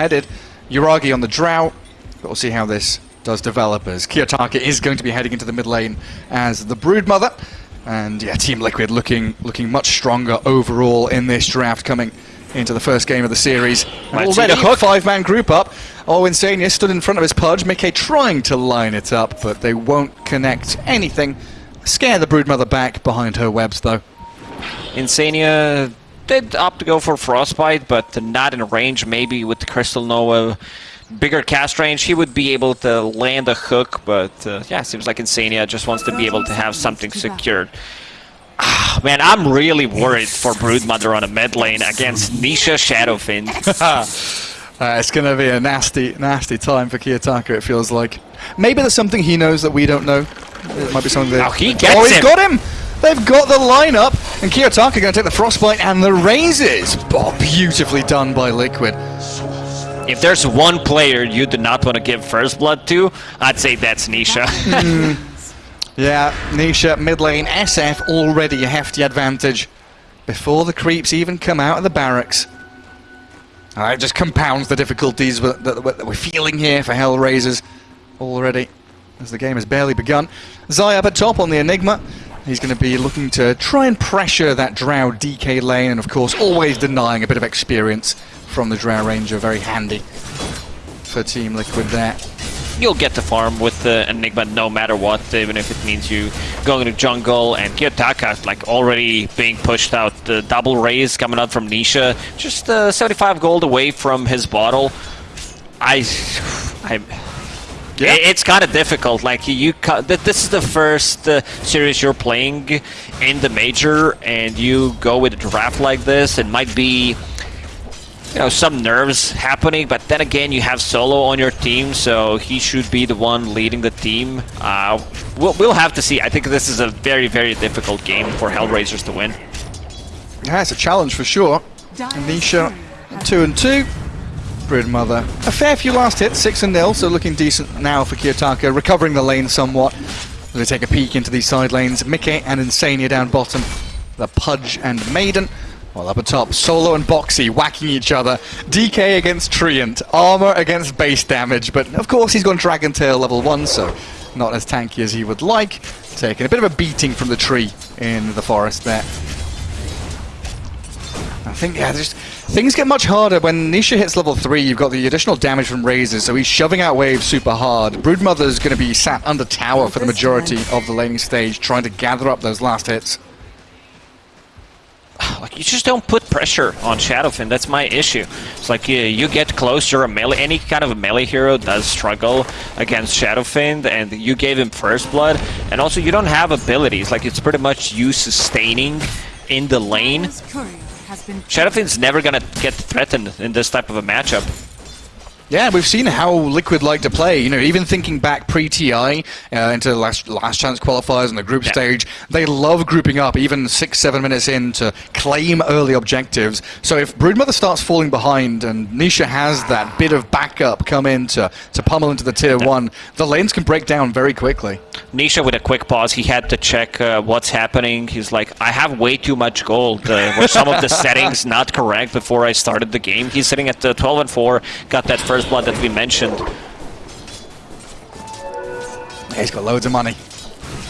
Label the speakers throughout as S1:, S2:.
S1: headed. Yuragi on the Drow. But we'll see how this does develop as Kiyotaka is going to be heading into the mid lane as the Broodmother. And yeah, Team Liquid looking looking much stronger overall in this draft coming into the first game of the series. And already a five-man group up. Oh, Insania stood in front of his Pudge. Mickey trying to line it up, but they won't connect anything. Scare the Broodmother back behind her webs, though.
S2: Insania did opt to go for Frostbite, but not in range. Maybe with the Crystal Nova bigger cast range, he would be able to land a hook, but uh, yeah, seems like Insania just wants to be able to have something secured. Ah, man, I'm really worried for Broodmother on a mid lane against Nisha Shadow Fiend.
S1: uh, it's going to be a nasty, nasty time for Kiyotaka, it feels like. Maybe there's something he knows that we don't know. It might be something that...
S2: Oh, he gets
S1: Oh, he's
S2: him.
S1: got him! They've got the lineup, and Kiyotaka going to take the Frostbite and the Razes. Oh, beautifully done by Liquid.
S2: If there's one player you do not want to give first blood to, I'd say that's Nisha.
S1: Yeah, Nisha, mid lane, SF already a hefty advantage before the creeps even come out of the barracks. Uh, it just compounds the difficulties that, that, that we're feeling here for Hellraisers already as the game has barely begun. Zai up at top on the Enigma. He's going to be looking to try and pressure that Drow DK lane and of course always denying a bit of experience from the Drow Ranger. Very handy for Team Liquid there.
S2: You'll get the farm with the Enigma no matter what, even if it means you going to jungle and Kiyotaka like already being pushed out. The double raze coming out from Nisha, just uh, 75 gold away from his bottle. I, I.
S1: Yeah.
S2: It's kind of difficult. Like you, this is the first uh, series you're playing in the major, and you go with a draft like this. It might be you know, some nerves happening, but then again, you have Solo on your team, so he should be the one leading the team. Uh, we'll, we'll have to see. I think this is a very, very difficult game for Hellraisers to win.
S1: Yeah, it's a challenge for sure. Anisha, two and two. Broodmother, a fair few last hits, six and nil, so looking decent now for Kiyotaka, recovering the lane somewhat. They take a peek into these side lanes. Mickey and Insania down bottom. The Pudge and Maiden. Well, up atop, Solo and Boxi whacking each other. DK against Treant, armor against base damage, but of course he's gone Dragon Tail level 1, so not as tanky as he would like. Taking a bit of a beating from the tree in the forest there. I think, yeah, just things get much harder when Nisha hits level 3. You've got the additional damage from Razes, so he's shoving out waves super hard. Broodmother's going to be sat under tower for the majority of the laning stage, trying to gather up those last hits.
S2: Like, you just don't put pressure on Shadow Fiend. That's my issue. It's like you, you get close, you're a melee. Any kind of a melee hero does struggle against Shadow Fiend, and you gave him first blood. And also, you don't have abilities. Like, it's pretty much you sustaining in the lane. Shadow Fiend's never gonna get threatened in this type of a matchup.
S1: Yeah, we've seen how Liquid like to play. You know, even thinking back pre-TI uh, into the last last chance qualifiers and the group
S2: Yeah.
S1: stage, they love grouping up, even six, seven minutes in to claim early objectives. So if Broodmother starts falling behind and Nisha has that bit of backup come in to, to pummel into the tier one, the lanes can break down very quickly.
S2: Nisha with a quick pause, he had to check uh, what's happening. He's like, I have way too much gold. Uh, were some of the settings not correct before I started the game? He's sitting at uh, 12 and 4, got that first blood that we mentioned.
S1: He's got loads of money.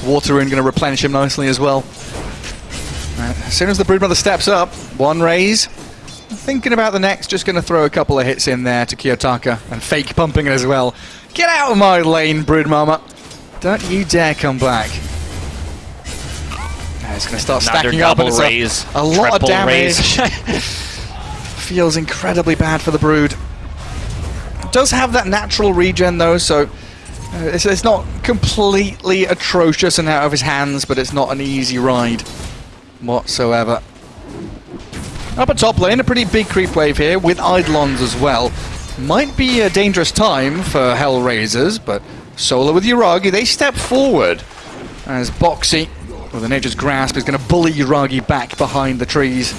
S1: Water Rune going to replenish him nicely as well. Right, as soon as the Broodmother steps up, one raze. Thinking about the next, just going to throw a couple of hits in there to Kiyotaka and fake pumping it as well. Get out of my lane, Broodmama. Don't you dare come back. Now It's going to start
S2: Another
S1: stacking up it's a-
S2: raze,
S1: a, lot of damage.
S2: raze.
S1: Feels incredibly bad for the Brood. Does have that natural regen though, so uh, it's, it's not completely atrocious and out of his hands, but it's not an easy ride whatsoever. Up at top lane, a pretty big creep wave here with Eidolons as well. Might be a dangerous time for Hellraisers, but Solo with Yuragi, they step forward as Boxi, with a Nature's Grasp, is going to bully Yuragi back behind the trees.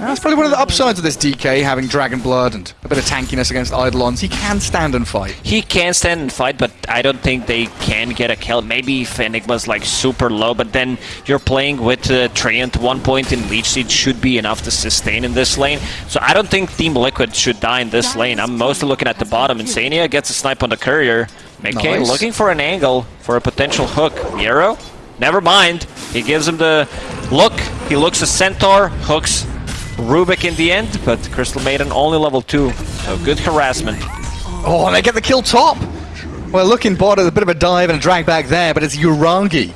S1: That's probably one of the upsides of this DK, having Dragon Blood and a bit of tankiness against Eidolons. He can stand and fight.
S2: He can stand and fight, but I don't think they can get a kill. Maybe if Enigma's like super low, but then you're playing with uh, Treant one point in Leech Seed should be enough to sustain in this lane. So I don't think Team Liquid should die in this lane. I'm mostly looking at the bottom. Insania gets a snipe on the courier. Mickey
S1: Nice.
S2: looking for an angle for a potential hook. Miero? Never mind. He gives him the look. He looks a Centaur, hooks Rubik in the end, but Crystal Maiden only level 2. So good harassment.
S1: Oh, and they get the kill top. Well, looking bot at a bit of a dive and a drag back there, but it's Yuragi.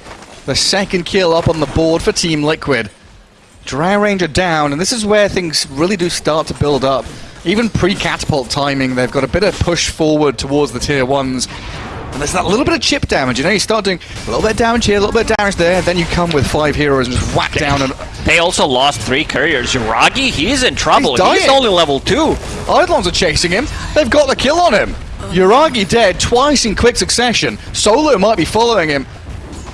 S1: The second kill up on the board for Team Liquid. Drow Ranger down, and this is where things really do start to build up. Even pre-catapult timing, they've got a bit of push forward towards the tier ones. And there's that little bit of chip damage, you know, you start doing a little bit of damage here, a little bit of damage there, then you come with five heroes and just whack down and
S2: They also lost three couriers. Yuragi, he's in trouble.
S1: He's dying.
S2: only level 2.
S1: Eidolons are chasing him. They've got the kill on him. Yuragi dead twice in quick succession. Solo might be following him.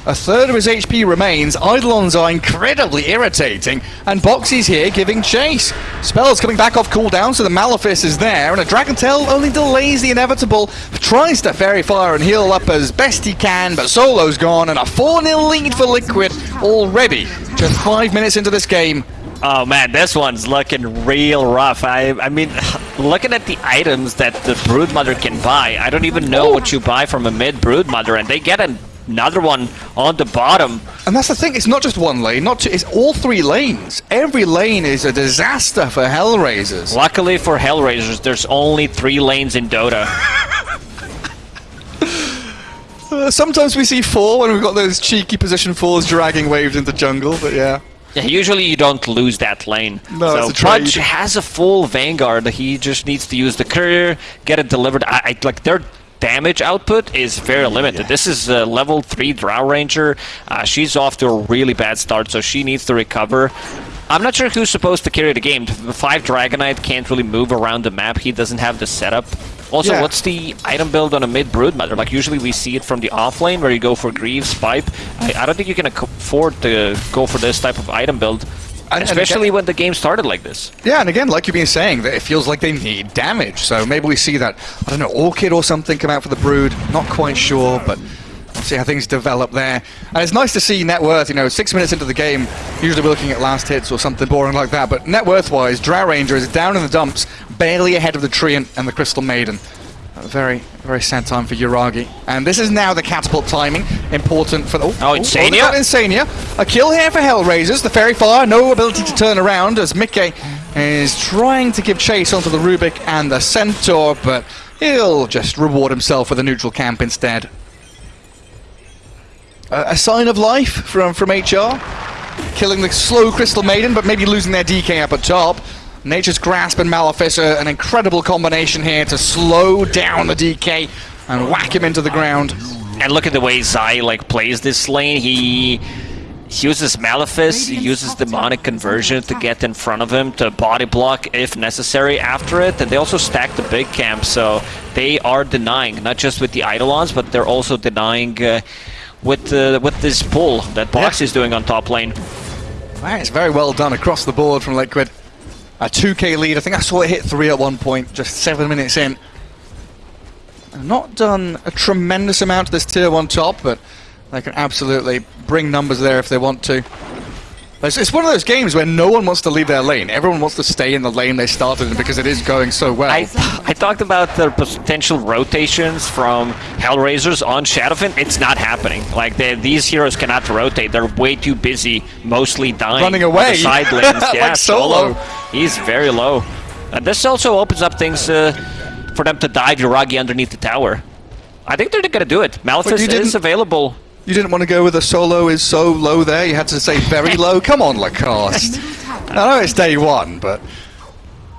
S1: A third of his HP remains. Eidolons are incredibly irritating. And Boxi's here giving chase. Spell's coming back off cooldown, so the Malefice is there. And a Dragon Tail only delays the inevitable. Tries to Fairy Fire and heal up as best he can, but Solo's gone. And a 4-0 lead for Liquid already. Just five minutes into this game.
S2: Oh man, this one's looking real rough. I I mean, looking at the items that the Broodmother can buy, I don't even know what you buy from a mid Broodmother, and they get another one on the bottom.
S1: And that's the thing, it's not just one lane, not two, it's all three lanes. Every lane is a disaster for Hellraisers.
S2: Luckily for Hellraisers, there's only three lanes in Dota.
S1: Uh, sometimes we see four when we've got those cheeky position fours dragging waves into jungle, but yeah.
S2: Yeah, usually you don't lose that lane.
S1: No,
S2: so
S1: it's a trade.
S2: Pudge has a full Vanguard. He just needs to use the courier, get it delivered. I, I like their damage output is very limited. This is a level three Drow Ranger. Uh, she's off to a really bad start, so she needs to recover. I'm not sure who's supposed to carry the game. The five Dragon Knight can't really move around the map. He doesn't have the setup. Also,
S1: Yeah.
S2: what's the item build on a mid Broodmother? Like usually we see it from the off lane where you go for Greaves, Pipe. I, I don't think you can afford to go for this type of item build.
S1: And- and
S2: Especially
S1: again-
S2: when the game started like this.
S1: Yeah, and again, like you've been saying, that it feels like they need damage. So maybe we see that, I don't know, Orchid or something come out for the Brood. Not quite sure, but we'll see how things develop there. And it's nice to see net worth, you know, six minutes into the game, usually we're looking at last hits or something boring like that, but net worth wise, Drow Ranger is down in the dumps, barely ahead of the Treant and the Crystal Maiden. A very, very sad time for Yuragi. And this is now the catapult timing, important for the... Oh,
S2: Oh, Insania?
S1: got Insania. A kill here for Hellraisers. The Fairy Fire, no ability to turn around as Mickey is trying to give chase onto the Rubik and the Centaur, but he'll just reward himself with a neutral camp instead. A, a sign of life from, from HR. Killing the slow Crystal Maiden, but maybe losing their DK up at top. Nature's Grasp and Malefice, an incredible combination here to slow down the DK and whack him into the ground.
S2: And look at the way Zai like plays this lane. He he uses Malefice, he uses Demonic Conversion to get in front of him to body block if necessary after it, and they also stack the big camp, so they are denying, not just with the Eidolons, but they're also denying uh, with uh, with this pull that Box
S1: Yeah.
S2: is doing on top lane.
S1: Wow, it's very well done across the board from Liquid. A 2k lead. I think I saw it hit 3 at one point, just 7 minutes in. And Not done a tremendous amount to this tier 1 top, but they can absolutely bring numbers there if they want to. It's, it's one of those games where no one wants to leave their lane. Everyone wants to stay in the lane they started in because it is going so well.
S2: I, I talked about the potential rotations from Hellraisers on Shadow Fiend. It's not happening. Like these heroes cannot rotate. They're way too busy, mostly dying.
S1: Running away.
S2: side lanes.
S1: Like
S2: yeah,
S1: Solo.
S2: He's very low. And this also opens up things uh, for them to dive Yuragi underneath the tower. I think they're gonna do it.
S1: You
S2: is available.
S1: You didn't want to go with a solo is so low there. You had to say very low. Come on, Lacoste. I know it's day one, but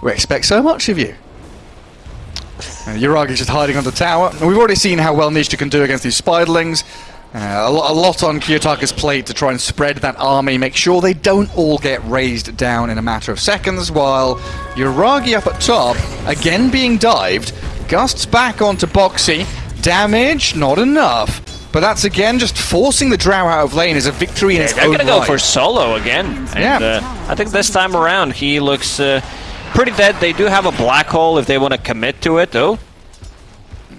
S1: we expect so much of you. And Yuragi's just hiding on the tower. And we've already seen how well Nisha can do against these spiderlings. Uh, a, lo- a lot on Kiyotaka's plate to try and spread that army, make sure they don't all get raised down in a matter of seconds, while Yuragi up at top, again being dived, gusts back onto Boxi. Damage, not enough. But that's again just forcing the Drow out of lane is a victory in its
S2: They're gonna go for solo again. And,
S1: Yeah.
S2: uh, I think this time around he looks uh, pretty dead. They do have a black hole if they want to commit to it, though.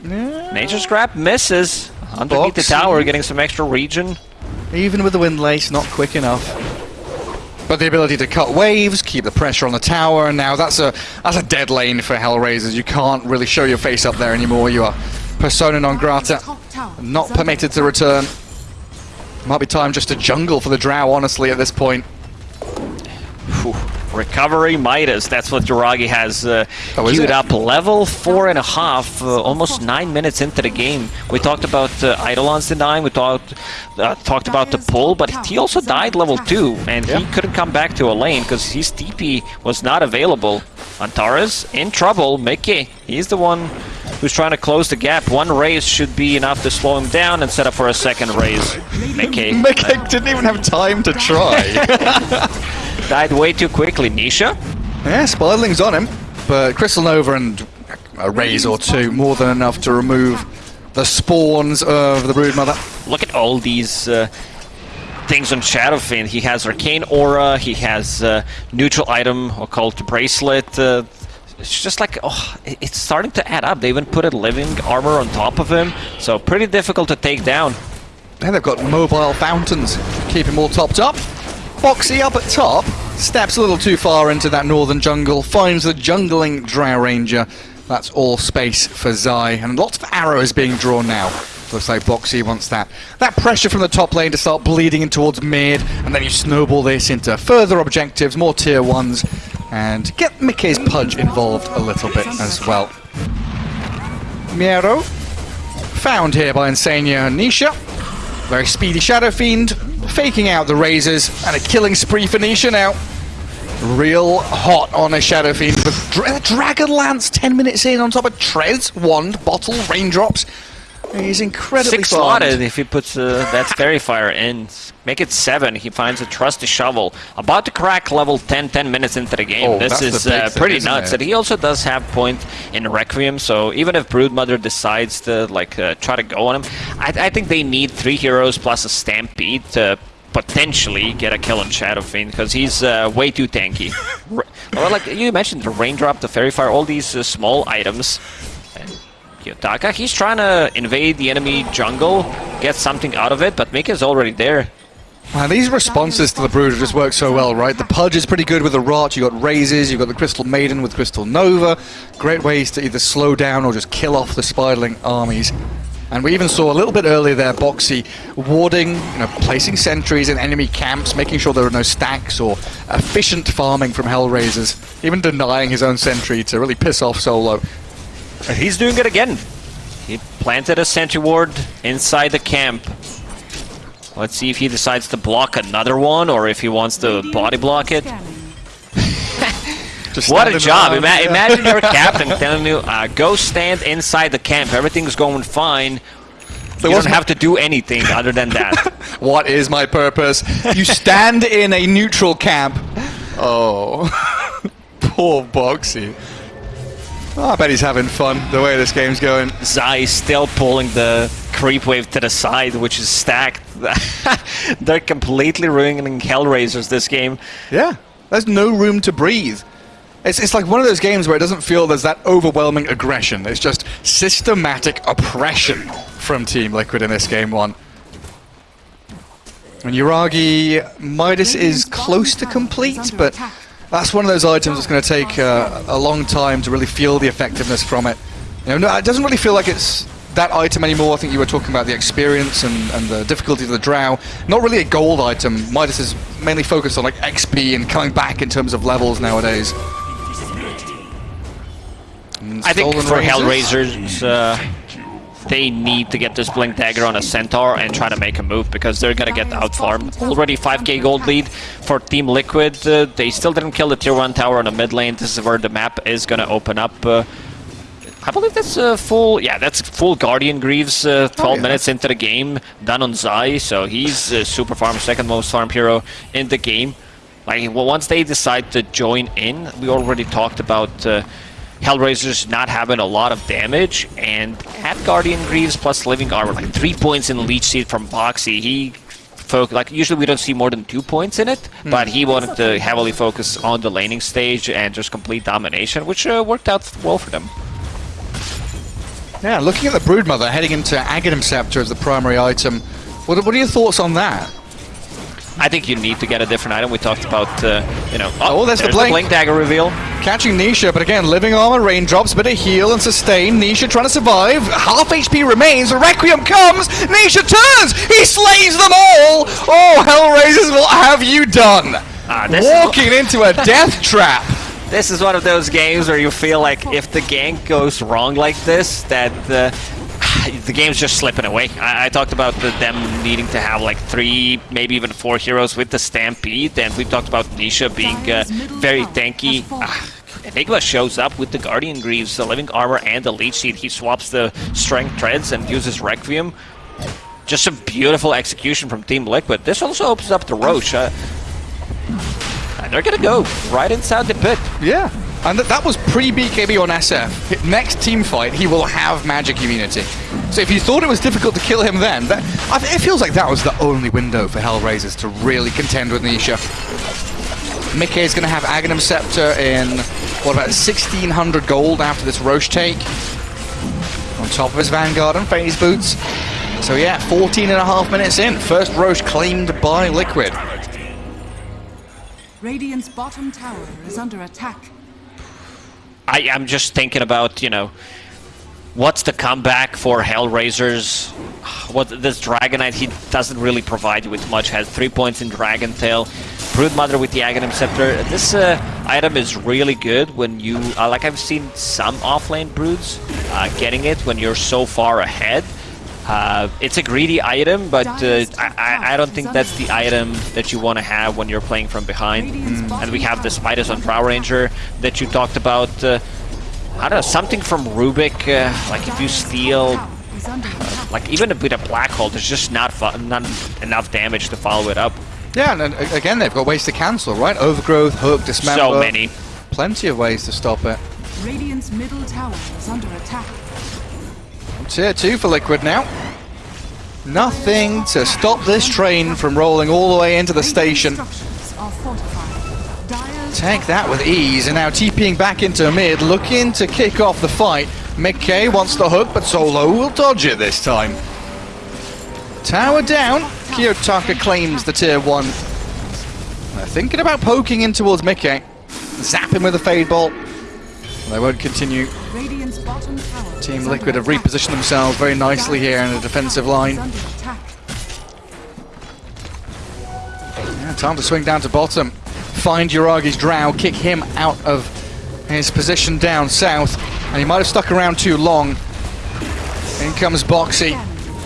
S2: Nature's Grasp misses underneath the tower, getting some extra regen.
S1: Even with the wind lace, not quick enough. But the ability to cut waves, keep the pressure on the tower, and now that's a that's a dead lane for Hellraisers. You can't really show your face up there anymore. You are persona non grata, not permitted to return. Might be time just to jungle for the Drow, honestly, at this point.
S2: Phew. Recovery Midas, that's what Yuragi has uh,
S1: Oh,
S2: queued
S1: it?
S2: up. Level four and a half, uh, almost nine minutes into the game. We talked about uh, Eidolon's denying, we talked uh, talked about the pull, but he also died level two, and he couldn't come back to a lane because his TP was not available. Antares in trouble. Mickey, he's the one who's trying to close the gap. One raze should be enough to slow him down and set up for a second raze. Mickey
S1: Mick didn't even have time to try.
S2: died way too quickly. Nisha?
S1: yeah, Spidling's on him, but Crystal Nova and a raze or two, more than enough to remove the spawns of the Broodmother.
S2: look at all these uh, things on Shadow Fiend. He has Arcane Aura, he has uh, neutral item occult bracelet. Uh, it's just like, oh, it's starting to add up. They even put a living armor on top of him, so pretty difficult to take down.
S1: And they've got mobile fountains, keep him all topped up. Boxi up at top, steps a little too far into that northern jungle, finds the jungling Drow Ranger. That's all space for Zai, and lots of arrows being drawn now. Looks like Boxi wants that. That pressure from the top lane to start bleeding in towards mid, and then you snowball this into further objectives, more tier ones, and get Mickey's Pudge involved a little bit as well. Miero, found here by Insania and Nisha. Very speedy Shadow Fiend, faking out the razes, and a killing spree for Nisha now. Real hot on a Shadow Fiend Dra- Dragon Lance 10 minutes in on top of Trez, Wand, Bottle, Raindrops. He's incredibly
S2: Six
S1: farmed.
S2: slotted if he puts uh, that Fairy Fire in. Make it seven. He finds a Trusty Shovel. About to crack level 10, 10 minutes into the game.
S1: Oh,
S2: this is uh,
S1: thing,
S2: pretty nuts.
S1: it?
S2: And he also does have point in Requiem, so even if Broodmother decides to like uh, try to go on him, I, I think they need three heroes plus a Stampede to potentially get a kill on Shadow Fiend because he's uh, way too tanky. Ra- well, like you mentioned, the Raindrop, the Fairy Fire, all these uh, small items. And Yotaka, he's trying to invade the enemy jungle, get something out of it, but Mika's already there.
S1: Man, these responses to the Brood just work so well, right? The Pudge is pretty good with the Rot, you got Razes, you've got the Crystal Maiden with Crystal Nova. Great ways to either slow down or just kill off the Spiderling armies. And we even saw a little bit earlier there Boxi warding, you know, placing sentries in enemy camps, making sure there are no stacks or efficient farming from Hellraisers, even denying his own sentry to really piss off Solo.
S2: And he's doing it again. He planted a sentry ward inside the camp. Let's see if he decides to block another one or if he wants to body block it.
S1: Just
S2: What a job! Ima-
S1: yeah.
S2: Imagine your captain telling you, uh, go stand inside the camp. Everything's going fine.
S1: There
S2: you don't have to do anything other than that.
S1: What is my purpose? You stand in a neutral camp. Oh, poor Boxi. Oh, I bet he's having fun the way this game's going.
S2: Zai still pulling the creep wave to the side, which is stacked. They're completely ruining Hellraisers this game.
S1: Yeah, there's no room to breathe. It's, it's like one of those games where it doesn't feel there's that overwhelming aggression. It's just systematic oppression from Team Liquid in this game one. And Yuragi Midas is close to complete, but that's one of those items that's going to take uh, a long time to really feel the effectiveness from it. You know, no, it doesn't really feel like it's that item anymore. I think you were talking about the experience and, and the difficulty of the drow. Not really a gold item. Midas is mainly focused on like XP and coming back in terms of levels nowadays.
S2: I think for? Hellraisers, uh, they need to get this Blink Dagger on a Centaur and try to make a move because they're gonna get outfarmed. Already 5k gold lead for Team Liquid. Uh, they still didn't kill the tier 1 tower on the mid lane. This is where the map is gonna open up. Uh, I believe that's uh, full. Yeah, that's full Guardian Greaves. Uh, 12
S1: Oh, yeah.
S2: minutes into the game, done on Zai, so he's uh, super farm, second most farm hero in the game. Like well, once they decide to join in, we already talked about uh, Hellraiser's not having a lot of damage, and at Guardian Greaves plus Living Armor, like three points in the Leech Seed from Boxy, he focused, like usually we don't see more than two points in it, mm. but he wanted to heavily focus on the laning stage and just complete domination, which uh, worked out well for them.
S1: Yeah, looking at the Broodmother heading into Aghanim Scepter as the primary item, what, what are your thoughts on that?
S2: I think you need to get a different item. We talked about, uh, you know...
S1: Oh, oh there's, there's the, blink.
S2: the blink dagger reveal.
S1: Catching Nisha, but again, living armor, raindrops, bit of heal and sustain. Nisha trying to survive. Half HP remains. Requiem comes. Nisha turns. He slays them all. Oh, Hellraisers, what have you done? Ah, Walking into a death trap.
S2: This is one of those games where you feel like if the gank goes wrong like this, that uh, the game's just slipping away. I, I talked about the, them needing to have like three, maybe even four heroes with the Stampede, and we talked about Nisha being uh, very tanky. Uh, Enigma shows up with the Guardian Greaves, the Living Armor, and the Leech Seed. He swaps the Strength Treads and uses Requiem. Just a beautiful execution from Team Liquid. This also opens up the Rosh. Uh, they're gonna go right inside the pit.
S1: Yeah. And th that was pre-BKB on SF. Next team fight, he will have magic immunity. So if you thought it was difficult to kill him then, that, it feels like that was the only window for Hellraisers to really contend with Nisha. Mickey is going to have Aghanim Scepter in, what, about 1,600 gold after this Rosh take. On top of his Vanguard and Phase Boots. So yeah, 14 and a half minutes in. First Rosh claimed by Liquid.
S3: Radiant's bottom tower is under attack.
S2: I, I'm just thinking about, you know, what's the comeback for Hellraisers? What this Dragon Knight, he doesn't really provide you with much. Has three points in Dragon Tail. Broodmother with the Aghanim Scepter. This uh, item is really good when you, uh, like I've seen some offlane Broods uh, getting it when you're so far ahead. Uh, it's a greedy item, but uh, I, I, don't think that's the item that you want to have when you're playing from behind. Mm. And we have the Spiders on Drow Ranger that you talked about. Uh, I don't know, something from Rubik, uh, like if you steal, uh, like even with a Black Hole, there's just not, not enough damage to follow it up.
S1: Yeah, and again, they've got ways to cancel, right? Overgrowth, Hook, Dismember.
S2: So many.
S1: Plenty of ways to stop it.
S3: Radiant's middle tower is under attack.
S1: Tier 2 for Liquid now. Nothing to stop this train from rolling all the way into the station. Take that with ease, and now TPing back into mid, looking to kick off the fight. Mickey wants the hook, but Solo will dodge it this time. Tower down. Kiyotaka claims the tier 1. They're thinking about poking in towards Mickey. Zap him with a Fade Bolt. They won't continue. Team Liquid have repositioned themselves very nicely here in the defensive line. Yeah, time to swing down to bottom. Find Yuragi's Drow, kick him out of his position down south. And he might have stuck around too long. In comes Boxi.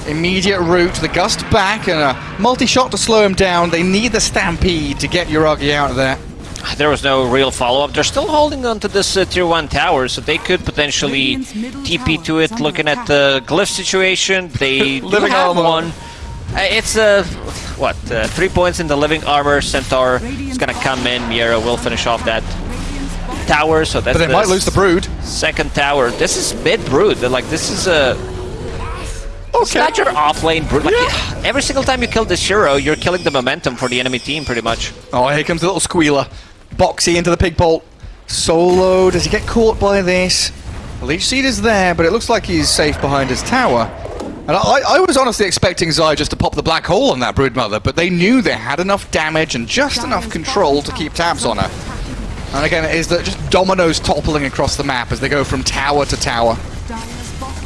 S1: Immediate route, the gust back, and a multi-shot to slow him down. They need the Stampede to get Yuragi out of there
S2: there was no real follow-up. They're still holding on to this uh, tier 1 tower, so they could potentially TP to it. Looking at the glyph situation, they do have one. Uh, it's uh, what uh, three points in the living armor. Centaur is gonna come in. Miero will finish off that tower. So that's.
S1: But they might lose the brood.
S2: Second tower. This is mid brood. They're like this is a. Okay. It's not your offlane brood. Like, yeah. Every single time you kill the Shiro, you're killing the momentum for the enemy team, pretty much.
S1: Oh, here comes the little squealer. Boxi into the pig bolt. Solo, does he get caught by this? Leech Seed is there, but it looks like he's safe behind his tower. And I, I, was honestly expecting Zai just to pop the black hole on that Broodmother, but they knew they had enough damage and just enough control to keep tabs on her. And again, it is the, just dominoes toppling across the map as they go from tower to tower.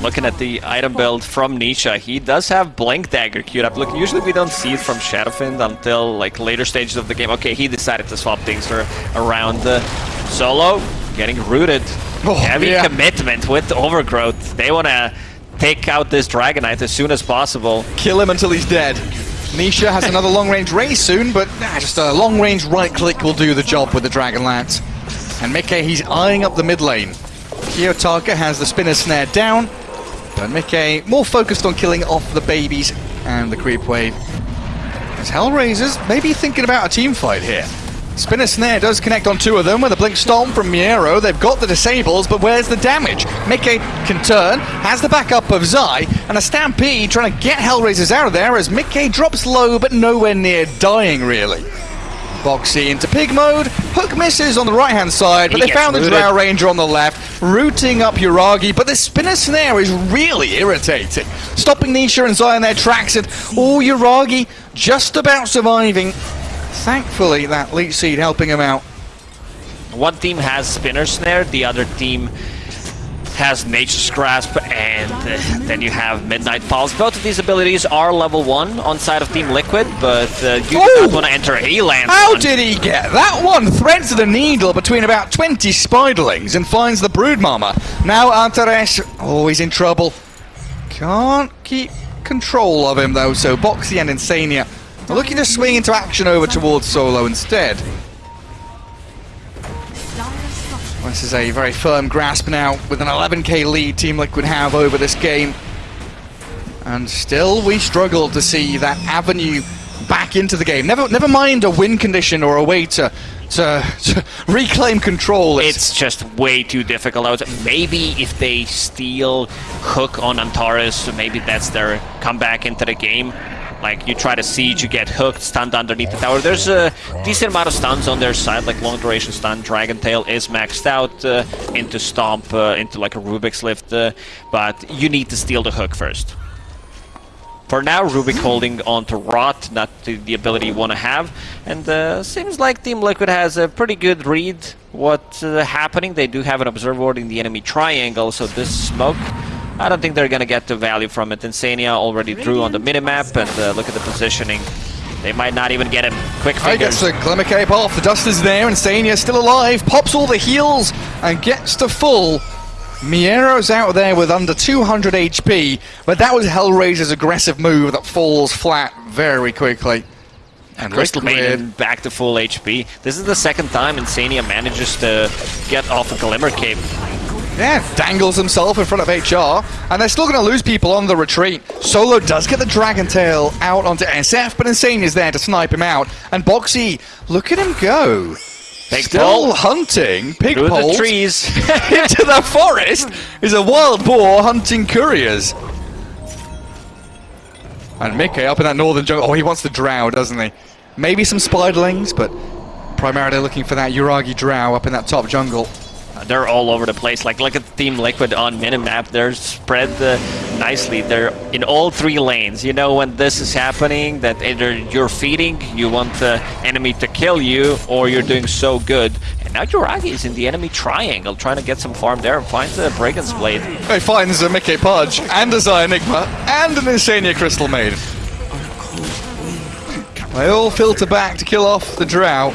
S2: Looking at the item build from Nisha, he does have Blink Dagger queued up. Look, usually we don't see it from Shadowfiend until like later stages of the game. Okay, he decided to swap things for around the solo, getting rooted. Oh, Heavy yeah. commitment with Overgrowth. They want to take out this Dragon Knight as soon as possible.
S1: Kill him until he's dead. Nisha has another long-range raze soon, but nah, just a long-range right-click will do the job with the Dragon Lance. And Mickey, he's eyeing up the mid lane. Kiyotaka has the spinner snare down, and Mickey more focused on killing off the babies and the creep wave. As Hellraisers maybe thinking about a team fight here. Spinner Snare does connect on two of them with a Blink Storm from Miero. They've got the disables, but where's the damage? Mickey can turn, has the backup of Zai, and a Stampede trying to get Hellraisers out of there as Mickey drops low, but nowhere near dying, really. Boxi into pig mode. Hook misses on the right hand side, but
S2: He
S1: they found the. Drow Ranger on the left, rooting up Yuragi. But the spinner snare is really irritating, stopping Nisha and Zai in their tracks. And oh, Yuragi just about surviving. Thankfully, that Leech Seed helping him out.
S2: One team has Spinner Snare, the other team has Nature's Grasp, and uh, then you have Midnight Pulse. Both of these abilities are level 1 on side of Team Liquid, but uh, you do not want to enter a land
S1: How
S2: one.
S1: did he get that one? Threads of the needle between about 20 spiderlings and finds the Broodmama. Now Antares, oh, he's in trouble. Can't keep control of him though, so Boxi and Insania are looking to swing into action over towards Solo instead. This is a very firm grasp now with an 11k lead Team Liquid have over this game. And still we struggle to see that avenue back into the game. Never never mind a win condition or a way to, to, to reclaim control.
S2: It's just way too difficult. Maybe if they steal Hook on Antares, maybe that's their comeback into the game. Like you try to siege, you get hooked, stunned underneath the tower. There's a decent amount of stuns on their side, like long duration stun. Dragon Tail is maxed out uh, into Stomp, uh, into like a Rubik's Lift, uh, but you need to steal the hook first. For now, Rubik holding on to Rot, not to the ability you want to have. And uh, seems like Team Liquid has a pretty good read what's uh, happening. They do have an observer ward in the enemy triangle, so this smoke, I don't think they're going to get the value from it. Insania already drew on the minimap, and uh, look at the positioning. They might not even get him. Quick
S1: I gets the Glimmer Cape off, the dust is there, and Sania's still alive, pops all the heals, and gets to full. Miero's out there with under 200 HP, but that was Hellraiser's aggressive move that falls flat very quickly. And
S2: Crystal Maiden back to full HP. This is the second time Insania manages to get off a Glimmer Cape.
S1: Yeah, dangles himself in front of HR, and they're still going to lose people on the retreat. Solo does get the Dragon Tail out onto SF, but Insane is there to snipe him out. And Boxi, look at him go.
S2: Big
S1: still
S2: pole.
S1: hunting pig
S2: Through the trees.
S1: into the forest is a wild boar hunting couriers. And Mickey up in that northern jungle. Oh, he wants the drow, doesn't he? Maybe some spiderlings, but primarily looking for that Yuragi drow up in that top jungle.
S2: They're all over the place. Like look at Team Liquid on minimap. They're spread nicely. They're in all three lanes. You know when this is happening, that either you're feeding, you want the enemy to kill you, or you're doing so good. And now Yuragi is in the enemy triangle, trying to get some farm there and finds a Brigand's Blade.
S1: He finds a Mickey Pudge and a Zai Enigma and an Insania Crystal Maiden. They all filter back to kill off the drow.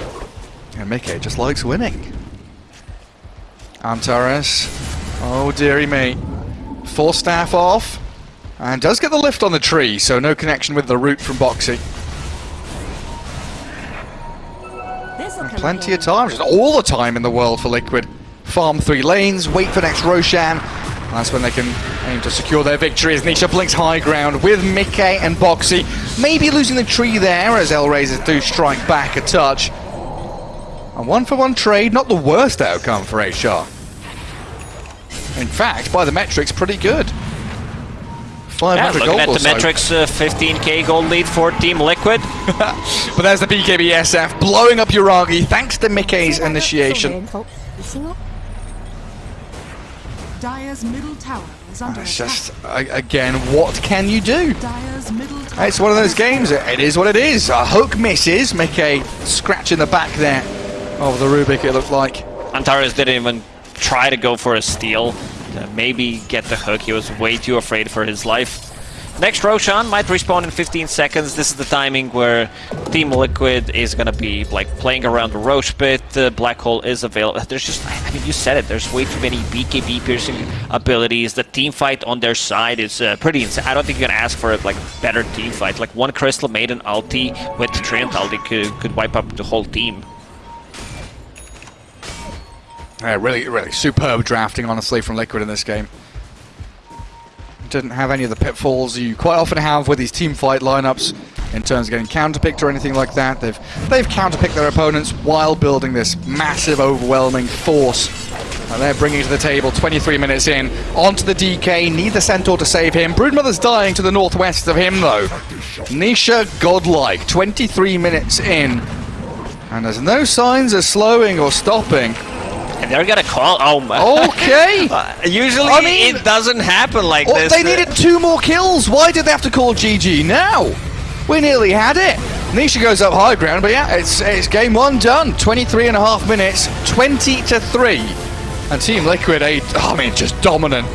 S1: And Mickey just likes winning. Antares. Oh dearie me. Force Staff off. And does get the lift on the tree, so no connection with the root from Boxi. Plenty of time, just all the time in the world for Liquid. Farm three lanes, wait for next Roshan. That's when they can aim to secure their victory as Nisha blinks high ground with Mickey and Boxi. Maybe losing the tree there as El Hellraisers do strike back a touch. A one for one trade, not the worst outcome for HR. In fact, by the metrics, pretty good.
S2: Yeah,
S1: 500
S2: looking
S1: gold
S2: at
S1: or
S2: the
S1: so.
S2: metrics, uh, 15k gold lead for Team Liquid.
S1: But there's the BKB SF blowing up Yuragi thanks to Mickey's initiation.
S3: Dire's middle tower is under
S1: It's just, again, what can you do?
S3: Dire's middle tower.
S1: It's one of those games. It is what it is. A hook misses. Mickey scratch in the back there of the Rubik, it looked like.
S2: Antares didn't even try to go for a steal. Uh, maybe get the hook. He was way too afraid for his life. Next Roshan might respawn in 15 seconds. This is the timing where Team Liquid is gonna be like playing around the Rosh pit. Uh, Black Hole is available. There's just, I mean, you said it. There's way too many BKB piercing abilities. The team fight on their side is uh, pretty insane. I don't think you can ask for a like better team fight. Like one Crystal Maiden ulti with Treant ulti could, could wipe up the whole team.
S1: Yeah, really, really superb drafting, honestly, from Liquid in this game. Didn't have any of the pitfalls you quite often have with these team fight lineups. in terms of getting counterpicked or anything like that. They've they've counterpicked their opponents while building this massive, overwhelming force. And they're bringing to the table 23 minutes in. Onto the DK, need the Centaur to save him. Broodmother's dying to the northwest of him, though. Nisha godlike, 23 minutes in. And there's no signs of slowing or stopping.
S2: They're gonna call. Oh my.
S1: Okay!
S2: Uh, usually
S1: I mean-
S2: it doesn't happen like
S1: Oh,
S2: this.
S1: they needed two more kills. Why did they have to call GG now? We nearly had it. Nisha goes up high ground, but yeah, it's it's game one done. 23 and a half minutes, 20 to 3. And Team Liquid, eight, I mean, just dominant.